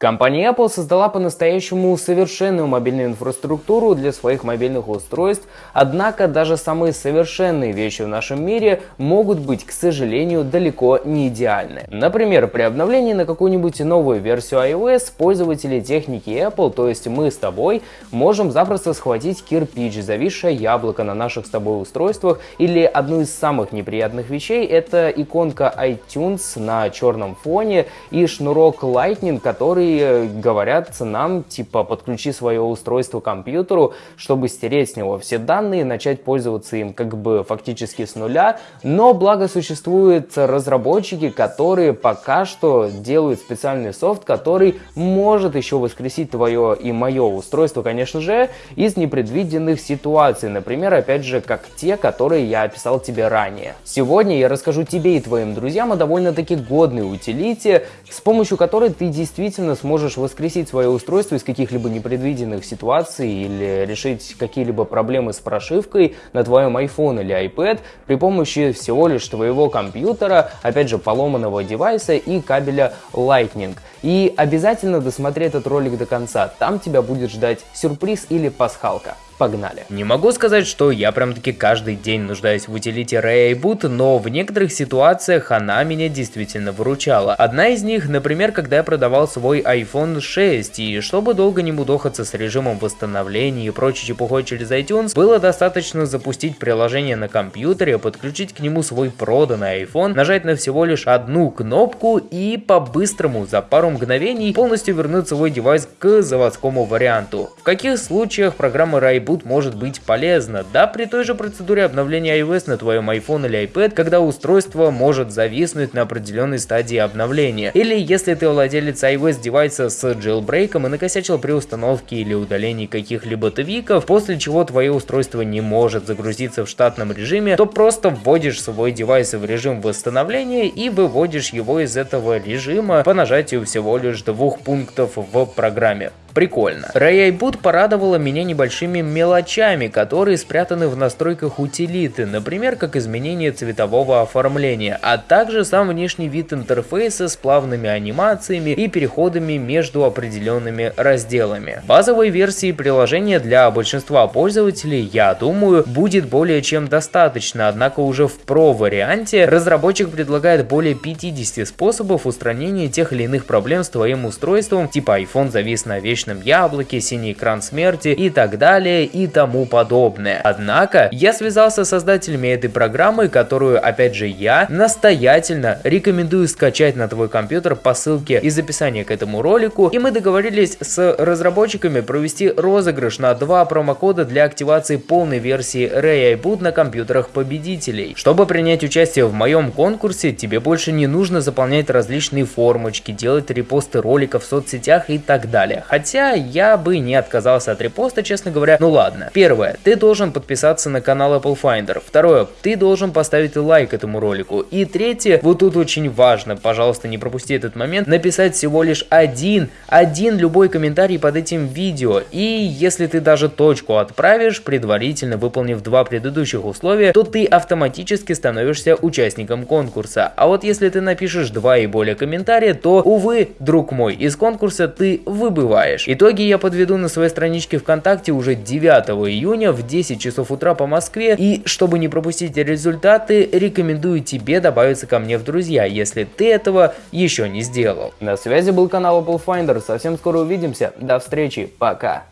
Компания Apple создала по-настоящему совершенную мобильную инфраструктуру для своих мобильных устройств, однако даже самые совершенные вещи в нашем мире могут быть, к сожалению, далеко не идеальны. Например, при обновлении на какую-нибудь новую версию iOS пользователи техники Apple, то есть мы с тобой, можем запросто схватить кирпич, зависшее яблоко на наших с тобой устройствах, или одну из самых неприятных вещей это иконка iTunes на черном фоне и шнурок Lightning, который Говорят нам, типа, подключи свое устройство к компьютеру, чтобы стереть с него все данные, начать пользоваться им как бы фактически с нуля. Но благо существуют разработчики, которые пока что делают специальный софт, который может еще воскресить твое и мое устройство, конечно же, из непредвиденных ситуаций. Например, опять же, как те, которые я описал тебе ранее. Сегодня я расскажу тебе и твоим друзьям о довольно-таки годной утилите, с помощью которой ты действительно сможешь воскресить свое устройство из каких-либо непредвиденных ситуаций или решить какие-либо проблемы с прошивкой на твоем iPhone или iPad при помощи всего лишь твоего компьютера, опять же поломанного девайса и кабеля Lightning. И обязательно досмотри этот ролик до конца, там тебя будет ждать сюрприз или пасхалка. Погнали. Не могу сказать, что я прям таки каждый день нуждаюсь в утилите Ray Boot, но в некоторых ситуациях она меня действительно выручала. Одна из них, например, когда я продавал свой iPhone 6, и чтобы долго не мудохаться с режимом восстановления и прочей чепухой через iTunes, было достаточно запустить приложение на компьютере, подключить к нему свой проданный iPhone, нажать на всего лишь одну кнопку и по-быстрому за пару мгновений полностью вернуть свой девайс к заводскому варианту. В каких случаях программа Ray Boot может быть полезна. Да, при той же процедуре обновления iOS на твоем iPhone или iPad, когда устройство может зависнуть на определенной стадии обновления. Или если ты владелец iOS девайса с jailbreak и накосячил при установке или удалении каких-либо твиков, после чего твое устройство не может загрузиться в штатном режиме, то просто вводишь свой девайс в режим восстановления и выводишь его из этого режима по нажатию всего лишь двух пунктов в программе. Прикольно. Ray Boot порадовала меня небольшими мелочами, которые спрятаны в настройках утилиты, например, как изменение цветового оформления, а также сам внешний вид интерфейса с плавными анимациями и переходами между определенными разделами. Базовой версии приложения для большинства пользователей, я думаю, будет более чем достаточно, однако уже в Pro варианте разработчик предлагает более 50 способов устранения тех или иных проблем с твоим устройством, типа iPhone завис на вещь вечном яблоке, синий экран смерти и так далее и тому подобное. Однако, я связался с создателями этой программы, которую, опять же, я настоятельно рекомендую скачать на твой компьютер по ссылке из описания к этому ролику, и мы договорились с разработчиками провести розыгрыш на два промокода для активации полной версии Ray iBoot на компьютерах победителей. Чтобы принять участие в моем конкурсе, тебе больше не нужно заполнять различные формочки, делать репосты роликов в соцсетях и так далее. Хотя Хотя я бы не отказался от репоста, честно говоря. Ну ладно. Первое. Ты должен подписаться на канал Apple Finder. Второе. Ты должен поставить лайк этому ролику. И третье. Вот тут очень важно. Пожалуйста, не пропусти этот момент. Написать всего лишь один, один любой комментарий под этим видео. И если ты даже точку отправишь, предварительно выполнив два предыдущих условия, то ты автоматически становишься участником конкурса. А вот если ты напишешь два и более комментария, то, увы, друг мой, из конкурса ты выбываешь знаешь. Итоги я подведу на своей страничке ВКонтакте уже 9 июня в 10 часов утра по Москве. И чтобы не пропустить результаты, рекомендую тебе добавиться ко мне в друзья, если ты этого еще не сделал. На связи был канал Apple Finder. Совсем скоро увидимся. До встречи. Пока.